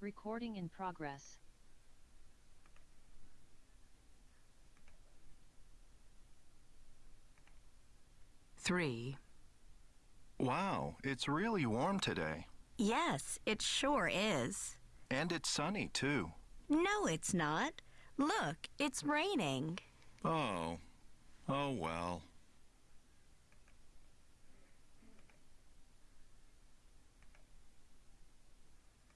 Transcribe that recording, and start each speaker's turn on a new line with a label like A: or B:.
A: Recording in progress.
B: Three.
C: Wow, it's really warm today.
D: Yes, it sure is.
C: And it's sunny, too.
D: No, it's not. Look, it's raining.
C: Oh. Oh, well.